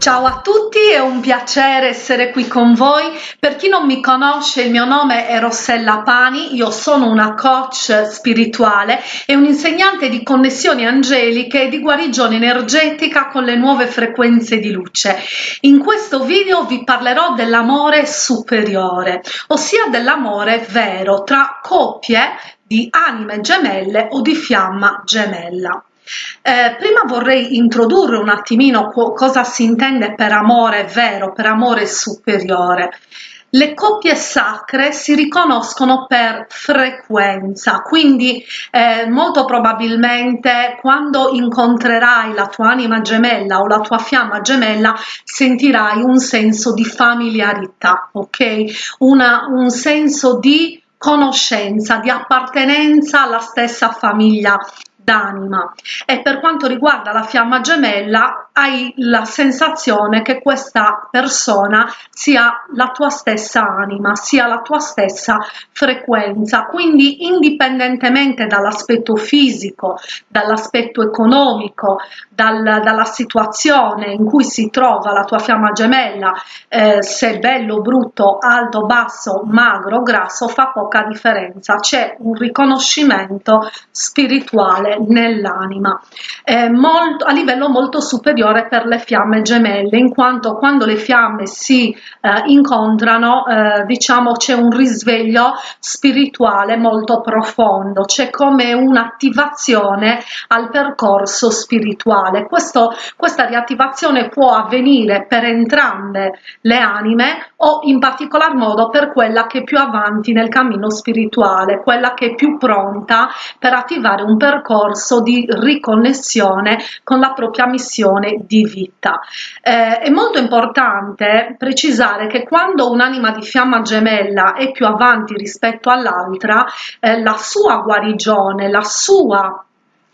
Ciao a tutti, è un piacere essere qui con voi. Per chi non mi conosce, il mio nome è Rossella Pani, io sono una coach spirituale e un insegnante di connessioni angeliche e di guarigione energetica con le nuove frequenze di luce. In questo video vi parlerò dell'amore superiore, ossia dell'amore vero tra coppie di anime gemelle o di fiamma gemella. Eh, prima vorrei introdurre un attimino cosa si intende per amore vero, per amore superiore. Le coppie sacre si riconoscono per frequenza, quindi eh, molto probabilmente quando incontrerai la tua anima gemella o la tua fiamma gemella sentirai un senso di familiarità, ok? Una, un senso di conoscenza, di appartenenza alla stessa famiglia d'anima. E per quanto riguarda la fiamma gemella hai la sensazione che questa persona sia la tua stessa anima, sia la tua stessa frequenza, quindi indipendentemente dall'aspetto fisico, dall'aspetto economico, dal, dalla situazione in cui si trova la tua fiamma gemella, eh, se bello, brutto, alto, basso, magro, grasso, fa poca differenza, c'è un riconoscimento spirituale nell'anima, eh, a livello molto superiore per le fiamme gemelle, in quanto quando le fiamme si eh, incontrano, eh, diciamo c'è un risveglio spirituale molto profondo, c'è come un'attivazione al percorso spirituale. Questo, questa riattivazione può avvenire per entrambe le anime o in particolar modo per quella che è più avanti nel cammino spirituale, quella che è più pronta per attivare un percorso di riconnessione con la propria missione di vita. Eh, è molto importante precisare che quando un'anima di fiamma gemella è più avanti rispetto all'altra, eh, la sua guarigione, la sua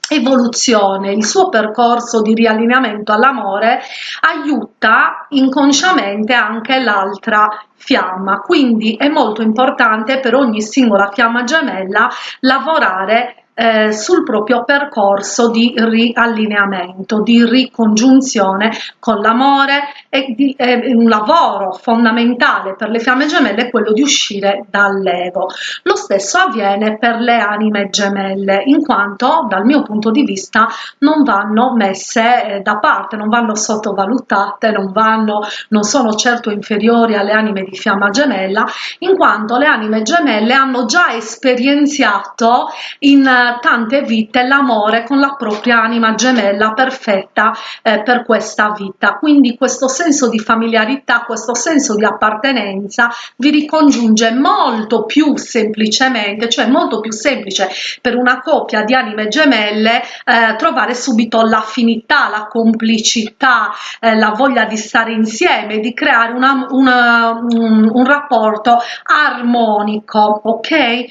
evoluzione, il suo percorso di riallineamento all'amore aiuta inconsciamente anche l'altra fiamma, quindi è molto importante per ogni singola fiamma gemella lavorare eh, sul proprio percorso di riallineamento, di ricongiunzione con l'amore e di, eh, un lavoro fondamentale per le fiamme gemelle è quello di uscire dall'ego. Lo stesso avviene per le anime gemelle, in quanto dal mio punto di vista non vanno messe eh, da parte, non vanno sottovalutate, non, vanno, non sono certo inferiori alle anime di fiamma gemella, in quanto le anime gemelle hanno già esperienziato in tante vite l'amore con la propria anima gemella perfetta eh, per questa vita. Quindi questo senso di familiarità, questo senso di appartenenza vi ricongiunge molto più semplicemente, cioè molto più semplice per una coppia di anime gemelle eh, trovare subito l'affinità, la complicità, eh, la voglia di stare insieme, di creare una, una, un, un, rapporto armonico, ok? Eh,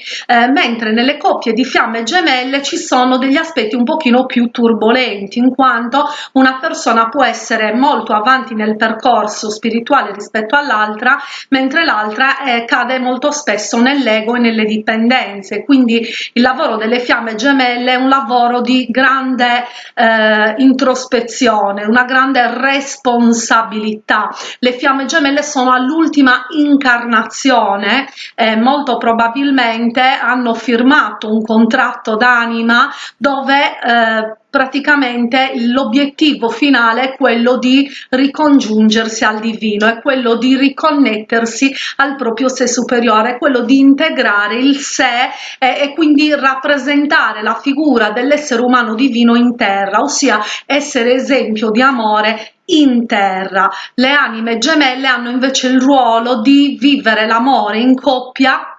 mentre nelle coppie di fiamme gemelle ci sono degli aspetti un pochino più turbolenti in quanto una persona può essere molto avanti nel percorso spirituale rispetto all'altra mentre l'altra eh, cade molto spesso nell'ego e nelle dipendenze. Quindi il lavoro delle fiamme gemelle è un lavoro di grande eh, introspezione una grande responsabilità. Le fiamme gemelle sono all'ultima incarnazione eh, molto probabilmente hanno firmato un contratto d'anima dove eh, praticamente l'obiettivo finale è quello di ricongiungersi al divino, è quello di riconnettersi al proprio sé superiore, è quello di integrare il sé e, e quindi rappresentare la figura dell'essere umano divino in terra, ossia essere esempio di amore in terra. Le anime gemelle hanno invece il ruolo di vivere l'amore in coppia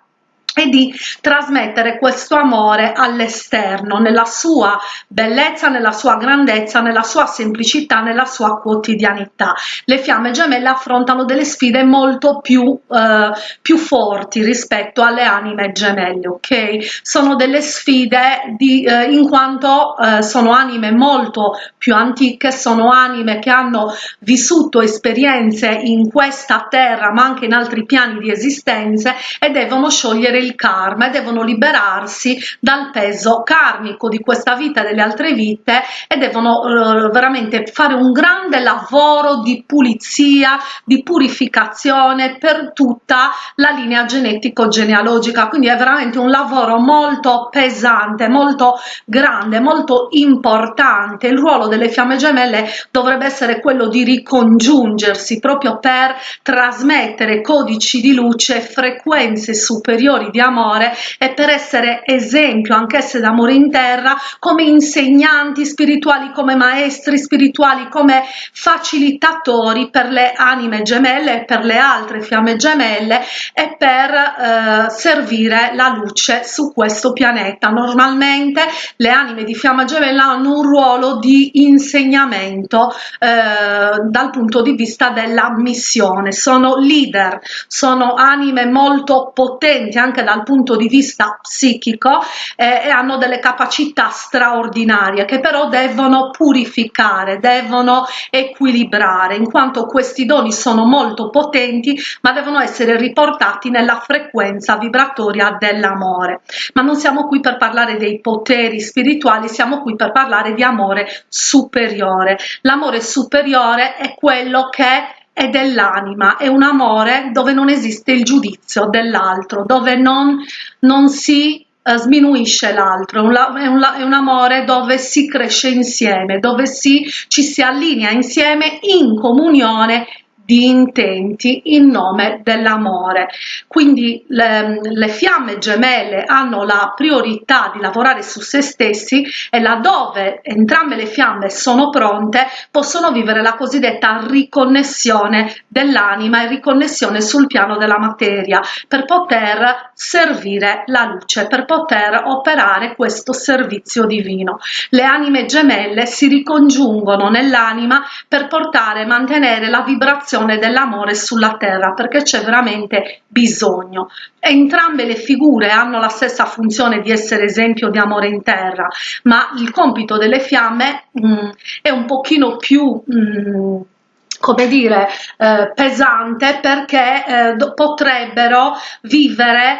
e di trasmettere questo amore all'esterno, nella sua bellezza, nella sua grandezza, nella sua semplicità, nella sua quotidianità. Le fiamme gemelle affrontano delle sfide molto più, eh, più forti rispetto alle anime gemelle, ok? Sono delle sfide di, eh, in quanto eh, sono anime molto più antiche, sono anime che hanno vissuto esperienze in questa terra ma anche in altri piani di esistenze e devono sciogliere il il karma e devono liberarsi dal peso karmico di questa vita e delle altre vite e devono eh, veramente fare un grande lavoro di pulizia, di purificazione per tutta la linea genetico-genealogica, quindi è veramente un lavoro molto pesante, molto grande, molto importante. Il ruolo delle fiamme gemelle dovrebbe essere quello di ricongiungersi proprio per trasmettere codici di luce, frequenze superiori di amore e per essere esempio anch'esse d'amore in terra come insegnanti spirituali, come maestri spirituali, come facilitatori per le anime gemelle e per le altre fiamme gemelle e per eh, servire la luce su questo pianeta. Normalmente le anime di fiamma gemella hanno un ruolo di insegnamento eh, dal punto di vista della missione, sono leader, sono anime molto potenti anche dal punto di vista psichico eh, e hanno delle capacità straordinarie che però devono purificare, devono equilibrare in quanto questi doni sono molto potenti ma devono essere riportati nella frequenza vibratoria dell'amore. Ma non siamo qui per parlare dei poteri spirituali, siamo qui per parlare di amore superiore. L'amore superiore è quello che è dell'anima, è un amore dove non esiste il giudizio dell'altro, dove non, non si uh, sminuisce l'altro, è, è un amore dove si cresce insieme, dove si, ci si allinea insieme in comunione di intenti in nome dell'amore. Quindi le, le, fiamme gemelle hanno la priorità di lavorare su se stessi e laddove entrambe le fiamme sono pronte possono vivere la cosiddetta riconnessione dell'anima e riconnessione sul piano della materia per poter servire la luce, per poter operare questo servizio divino. Le anime gemelle si ricongiungono nell'anima per portare e mantenere la vibrazione manifestazione dell'amore sulla terra perché c'è veramente bisogno. Entrambe le figure hanno la stessa funzione di essere esempio di amore in terra, ma il compito delle fiamme mh, mm, è un pochino più mh, mm, come dire eh, pesante perché eh, potrebbero vivere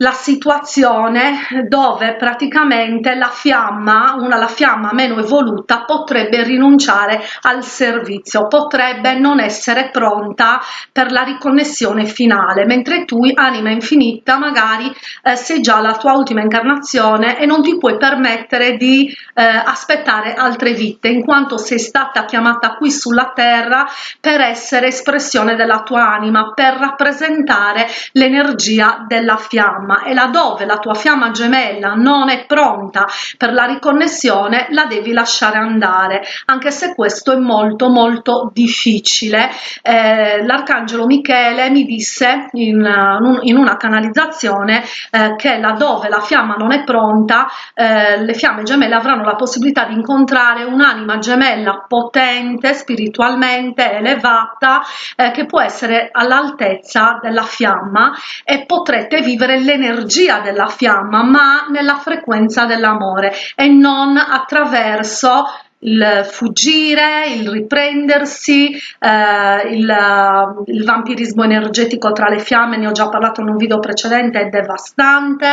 la situazione dove praticamente la fiamma, una la fiamma meno evoluta potrebbe rinunciare al servizio, potrebbe non essere pronta per la riconnessione finale, mentre tu, anima infinita, magari eh, sei già la tua ultima incarnazione e non ti puoi permettere di eh, aspettare altre vite, in quanto sei stata chiamata qui sulla terra per essere espressione della tua anima, per rappresentare l'energia della fiamma fiamma e laddove la tua fiamma gemella non è pronta per la riconnessione la devi lasciare andare anche se questo è molto molto difficile. Eh, l'arcangelo michele mi disse in, in una canalizzazione eh, che laddove la fiamma non è pronta eh, le fiamme gemelle avranno la possibilità di incontrare un'anima gemella potente spiritualmente elevata eh, che può essere all'altezza della fiamma e potrete vivere le l'energia della fiamma ma nella frequenza dell'amore e non attraverso il fuggire, il riprendersi, eh, il, il, vampirismo energetico tra le fiamme, ne ho già parlato in un video precedente, è devastante,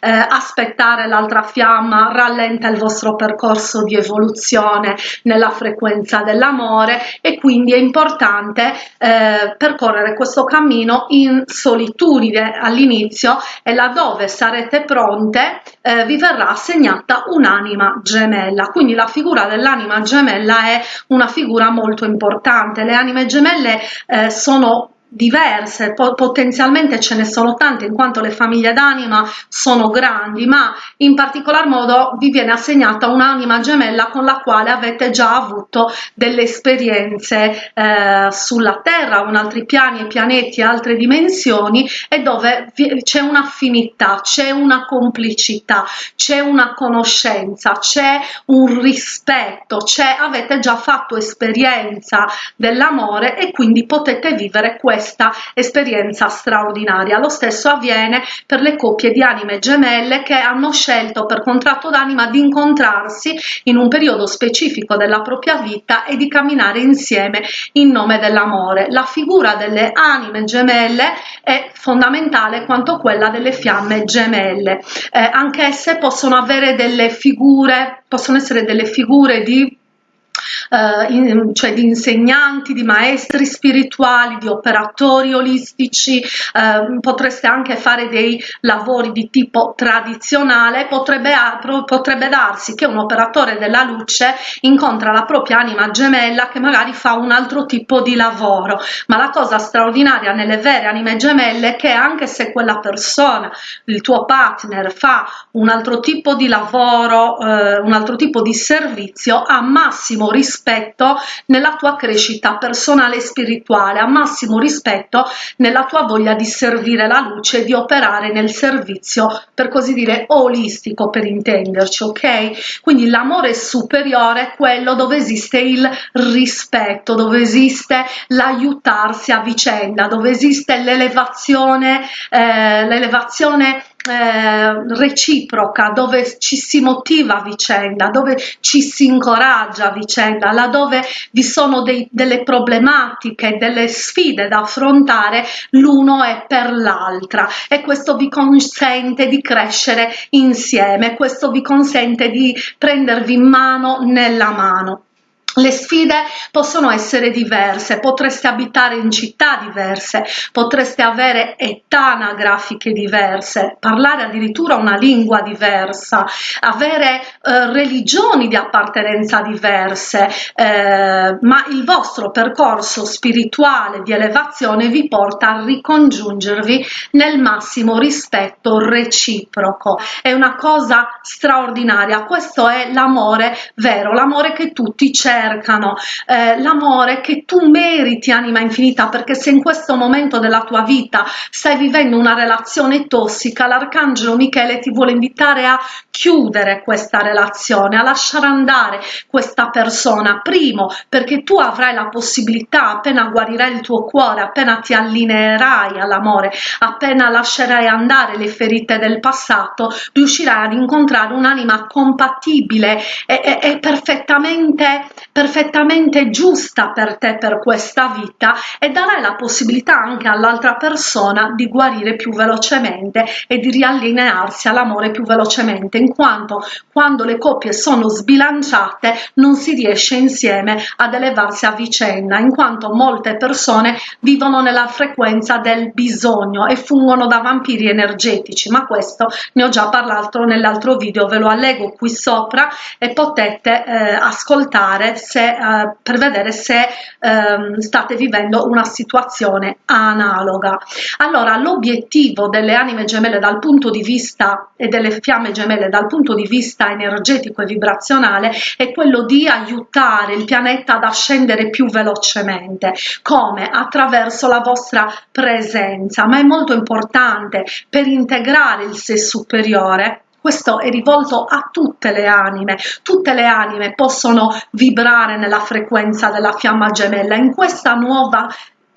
eh, aspettare l'altra fiamma rallenta il vostro percorso di evoluzione nella frequenza dell'amore e quindi è importante eh, percorrere questo cammino in solitudine. All'inizio e laddove sarete pronte eh, vi verrà assegnata un'anima gemella, quindi la figura della l'anima gemella è una figura molto importante. Le anime gemelle eh, sono diverse, potenzialmente ce ne sono tante in quanto le famiglie d'anima sono grandi, ma in particolar modo vi viene assegnata un'anima gemella con la quale avete già avuto delle esperienze eh, sulla Terra, con altri piani e pianeti, altre dimensioni e dove c'è un'affinità, c'è una complicità, c'è una conoscenza, c'è un rispetto, avete già fatto esperienza dell'amore e quindi potete vivere questo questa esperienza straordinaria. Lo stesso avviene per le coppie di anime gemelle che hanno scelto per contratto d'anima di incontrarsi in un periodo specifico della propria vita e di camminare insieme in nome dell'amore. La figura delle anime gemelle è fondamentale quanto quella delle fiamme gemelle. Eh, anch'esse possono avere delle figure, possono essere delle figure di eh, in, cioè di insegnanti, di maestri spirituali, di operatori olistici, eh, potreste anche fare dei lavori di tipo tradizionale, potrebbe, potrebbe darsi che un operatore della luce incontra la propria anima gemella che magari fa un altro tipo di lavoro, ma la cosa straordinaria nelle vere anime gemelle è che anche se quella persona, il tuo partner, fa un altro tipo di lavoro, eh, un altro tipo di servizio, a massimo rispetto nella tua crescita personale e spirituale, a massimo rispetto nella tua voglia di servire la luce, di operare nel servizio, per così dire, olistico per intenderci, ok? Quindi l'amore superiore è quello dove esiste il rispetto, dove esiste l'aiutarsi a vicenda, dove esiste l'elevazione, eh, l'elevazione eh, reciproca, dove ci si motiva a vicenda, dove ci si incoraggia a vicenda, laddove vi sono dei, delle problematiche, delle sfide da affrontare l'uno è per l'altra e questo vi consente di crescere insieme, questo vi consente di prendervi in mano nella mano. Le sfide possono essere diverse, potreste abitare in città diverse, potreste avere età anagrafiche diverse, parlare addirittura una lingua diversa, avere eh, religioni di appartenenza diverse, eh, ma il vostro percorso spirituale di elevazione vi porta a ricongiungervi nel massimo rispetto reciproco. È una cosa straordinaria, questo è l'amore vero, l'amore che tutti cercano cercano eh, l'amore che tu meriti anima infinita perché se in questo momento della tua vita stai vivendo una relazione tossica l'arcangelo Michele ti vuole invitare a chiudere questa relazione a lasciare andare questa persona. Primo perché tu avrai la possibilità appena guarirai il tuo cuore appena ti allineerai all'amore appena lascerai andare le ferite del passato riuscirai ad incontrare un'anima compatibile e, e, e perfettamente perfettamente giusta per te per questa vita e darai la possibilità anche all'altra persona di guarire più velocemente e di riallinearsi all'amore più velocemente in quanto quando le coppie sono sbilanciate non si riesce insieme ad elevarsi a vicenda in quanto molte persone vivono nella frequenza del bisogno e fungono da vampiri energetici ma questo ne ho già parlato nell'altro video ve lo allego qui sopra e potete eh, ascoltare se, eh, per vedere se ehm, state vivendo una situazione analoga. Allora, l'obiettivo delle anime gemelle dal punto di vista e delle fiamme gemelle dal punto di vista energetico e vibrazionale è quello di aiutare il pianeta ad ascendere più velocemente. Come? Attraverso la vostra presenza, ma è molto importante per integrare il sé superiore questo è rivolto a tutte le anime, tutte le anime possono vibrare nella frequenza della fiamma gemella, in questa nuova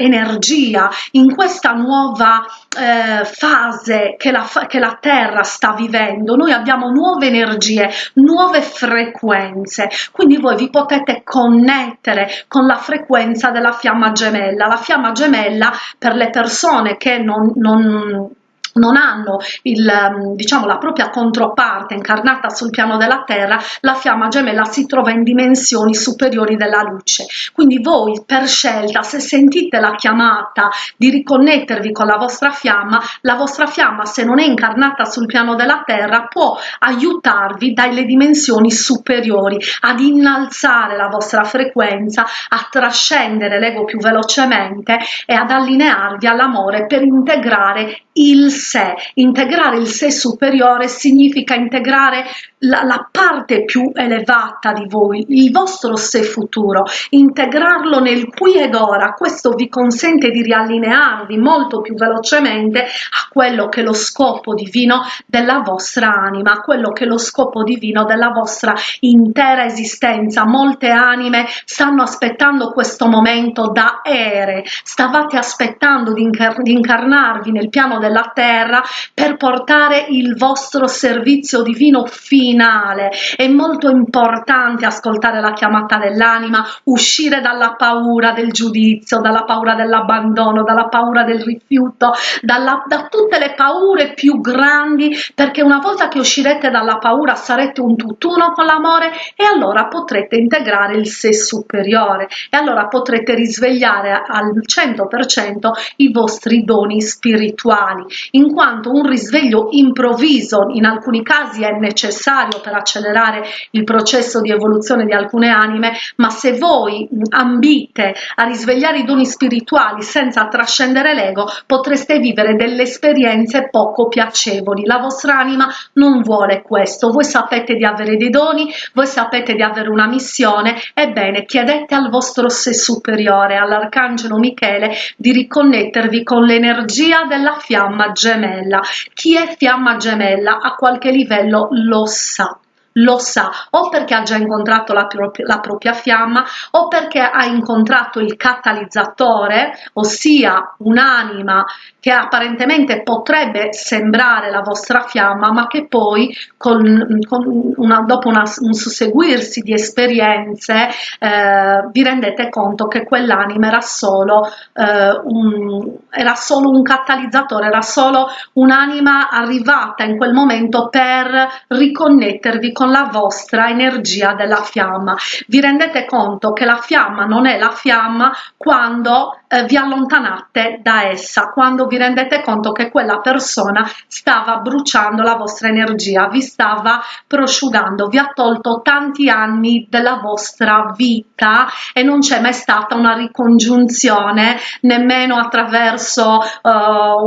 energia, in questa nuova eh, fase che la, che la Terra sta vivendo, noi abbiamo nuove energie, nuove frequenze, quindi voi vi potete connettere con la frequenza della fiamma gemella. La fiamma gemella per le persone che non, non non hanno il, ehm, diciamo, la propria controparte incarnata sul piano della terra, la fiamma gemella si trova in dimensioni superiori della luce. Quindi voi per scelta, se sentite la chiamata di riconnettervi con la vostra fiamma, la vostra fiamma se non è incarnata sul piano della terra può aiutarvi dalle dimensioni superiori ad innalzare la vostra frequenza, a trascendere l'ego più velocemente e ad allinearvi all'amore per integrare il sé. Integrare il sé superiore significa integrare la, la, parte più elevata di voi, il vostro sé futuro, integrarlo nel qui ed ora. Questo vi consente di riallinearvi molto più velocemente a quello che è lo scopo divino della vostra anima, a quello che è lo scopo divino della vostra intera esistenza. Molte anime stanno aspettando questo momento da ere, stavate aspettando di, incar di incarnarvi nel piano della terra per portare il vostro servizio divino finale. È molto importante ascoltare la chiamata dell'anima, uscire dalla paura del giudizio, dalla paura dell'abbandono, dalla paura del rifiuto, dalla, da tutte le paure più grandi, perché una volta che uscirete dalla paura sarete un tutt'uno con l'amore e allora potrete integrare il sé superiore e allora potrete risvegliare al 100% i vostri doni spirituali in quanto un risveglio improvviso in alcuni casi è necessario per accelerare il processo di evoluzione di alcune anime, ma se voi ambite a risvegliare i doni spirituali senza trascendere l'ego, potreste vivere delle esperienze poco piacevoli. La vostra anima non vuole questo, voi sapete di avere dei doni, voi sapete di avere una missione, ebbene chiedete al vostro sé superiore, all'arcangelo Michele, di riconnettervi con l'energia della fiamma gemella. Chi è fiamma gemella a qualche livello lo sa lo sa o perché ha già incontrato la, propria, la propria fiamma o perché ha incontrato il catalizzatore, ossia un'anima che apparentemente potrebbe sembrare la vostra fiamma, ma che poi con, con una, dopo una, un susseguirsi di esperienze eh, vi rendete conto che quell'anima era solo, eh, un, era solo un catalizzatore, era solo un'anima arrivata in quel momento per riconnettervi con la vostra energia della fiamma. Vi rendete conto che la fiamma non è la fiamma quando eh, vi allontanate da essa, quando vi rendete conto che quella persona stava bruciando la vostra energia, vi stava prosciugando, vi ha tolto tanti anni della vostra vita e non c'è mai stata una ricongiunzione nemmeno attraverso uh,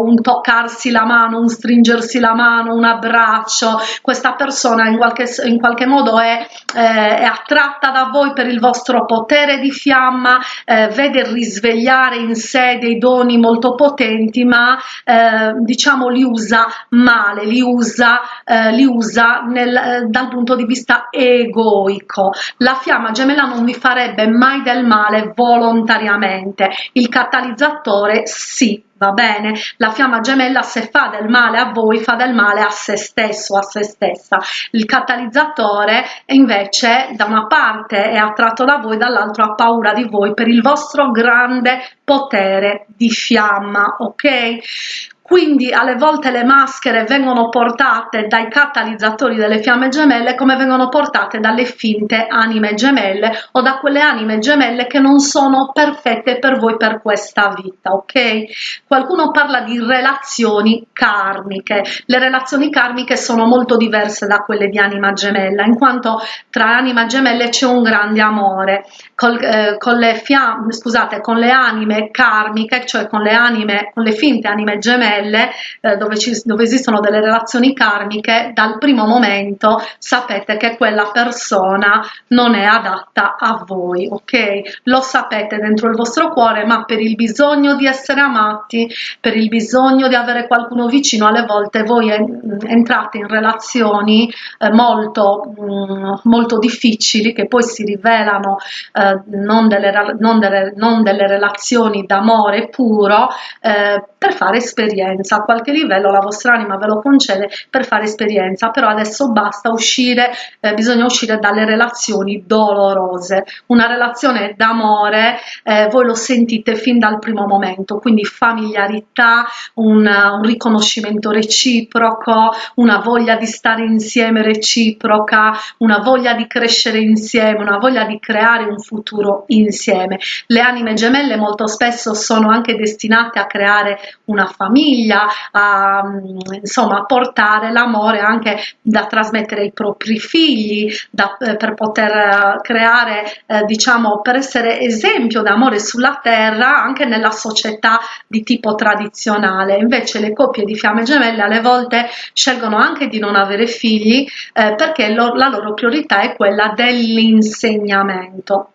un toccarsi la mano, un stringersi la mano, un abbraccio. Questa persona in qualche, in qualche modo è, eh, è attratta da voi per il vostro potere di fiamma, eh, vede risvegliare trovare in sé dei doni molto potenti ma eh, diciamo li usa male li usa, eh, li usa nel, eh, dal punto di vista egoico. La fiamma gemella non vi farebbe mai del male volontariamente. Il catalizzatore sì va bene? La fiamma gemella se fa del male a voi fa del male a se stesso, a se stessa. Il catalizzatore invece da una parte è attratto da voi, dall'altro ha paura di voi per il vostro grande potere di fiamma, ok? Quindi alle volte le maschere vengono portate dai catalizzatori delle fiamme gemelle come vengono portate dalle finte anime gemelle o da quelle anime gemelle che non sono perfette per voi per questa vita ok? Qualcuno parla di relazioni karmiche. Le relazioni karmiche sono molto diverse da quelle di anima gemella in quanto tra anima gemelle c'è un grande amore. Col, eh, con le fiamme scusate con le anime karmiche cioè con le anime con le finte anime gemelle gemelle eh, dove, ci, dove esistono delle relazioni karmiche dal primo momento sapete che quella persona non è adatta a voi ok? Lo sapete dentro il vostro cuore ma per il bisogno di essere amati per il bisogno di avere qualcuno vicino alle volte voi entrate in relazioni eh, molto mh, mm, molto difficili che poi si rivelano eh, non, delle, non, delle, non delle relazioni d'amore puro eh, per fare esperienze esperienza, a qualche livello la vostra anima ve lo concede per fare esperienza, però adesso basta uscire, eh, bisogna uscire dalle relazioni dolorose. Una relazione d'amore eh, voi lo sentite fin dal primo momento, quindi familiarità, un, un riconoscimento reciproco, una voglia di stare insieme reciproca, una voglia di crescere insieme, una voglia di creare un futuro insieme. Le anime gemelle molto spesso sono anche destinate a creare una famiglia, famiglia, a, insomma, portare l'amore anche da trasmettere ai propri figli, da, eh, per poter creare, eh, diciamo, per essere esempio d'amore sulla terra anche nella società di tipo tradizionale. Invece le coppie di fiamme gemelle alle volte scelgono anche di non avere figli eh, perché lo, la loro priorità è quella dell'insegnamento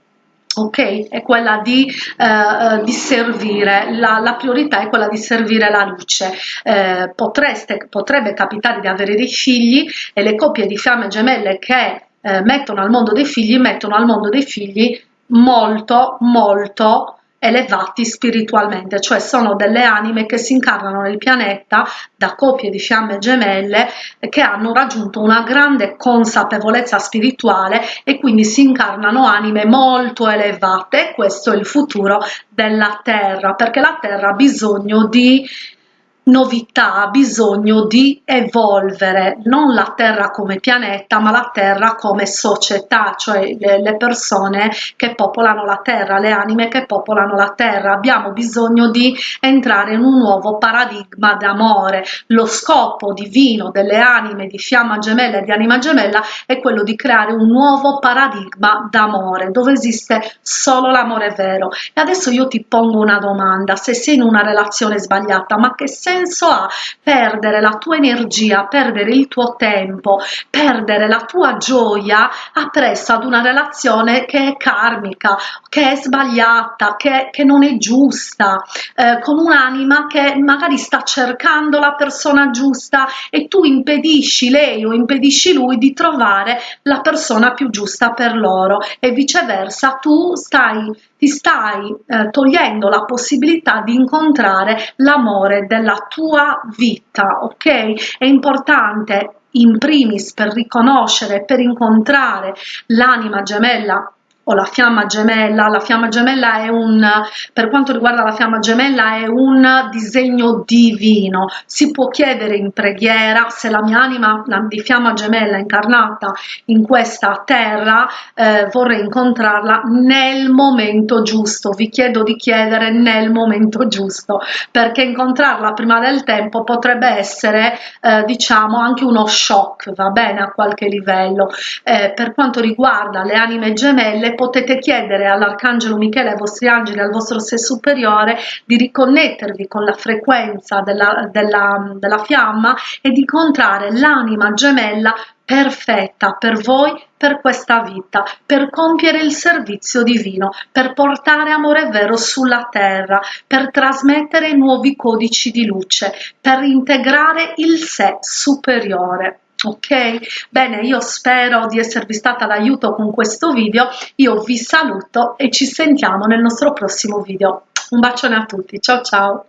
ok? È quella di, eh, eh, di servire, la, la, priorità è quella di servire la luce. Eh, potreste, potrebbe capitare di avere dei figli e le coppie di fiamme gemelle che eh, mettono al mondo dei figli, mettono al mondo dei figli molto, molto elevati spiritualmente, cioè sono delle anime che si incarnano nel pianeta da coppie di fiamme gemelle che hanno raggiunto una grande consapevolezza spirituale e quindi si incarnano anime molto elevate. Questo è il futuro della Terra, perché la Terra ha bisogno di novità, ha bisogno di evolvere, non la Terra come pianeta, ma la Terra come società, cioè le, le, persone che popolano la Terra, le anime che popolano la Terra. Abbiamo bisogno di entrare in un nuovo paradigma d'amore. Lo scopo divino delle anime di fiamma gemella e di anima gemella è quello di creare un nuovo paradigma d'amore, dove esiste solo l'amore vero. E adesso io ti pongo una domanda, se sei in una relazione sbagliata, ma che senso senso ha perdere la tua energia, perdere il tuo tempo, perdere la tua gioia appresso ad una relazione che è karmica, che è sbagliata, che, che non è giusta, eh, con un'anima che magari sta cercando la persona giusta e tu impedisci lei o impedisci lui di trovare la persona più giusta per loro e viceversa tu stai ti stai eh, togliendo la possibilità di incontrare l'amore della tua vita, ok? È importante in primis per riconoscere, per incontrare l'anima gemella o la fiamma gemella. La fiamma gemella è un, per quanto riguarda la fiamma gemella, è un disegno divino. Si può chiedere in preghiera se la mia anima la, di fiamma gemella incarnata in questa terra eh, vorrei incontrarla nel momento giusto. Vi chiedo di chiedere nel momento giusto perché incontrarla prima del tempo potrebbe essere eh, diciamo anche uno shock, va bene a qualche livello. Eh, per quanto riguarda le anime gemelle potete chiedere all'Arcangelo Michele, ai vostri angeli, al vostro sé superiore di riconnettervi con la frequenza della, della, della fiamma e di incontrare l'anima gemella perfetta per voi, per questa vita, per compiere il servizio divino, per portare amore vero sulla terra, per trasmettere nuovi codici di luce, per integrare il sé superiore ok? Bene io spero di esservi stata d'aiuto con questo video. Io vi saluto e ci sentiamo nel nostro prossimo video. Un bacione a tutti. Ciao ciao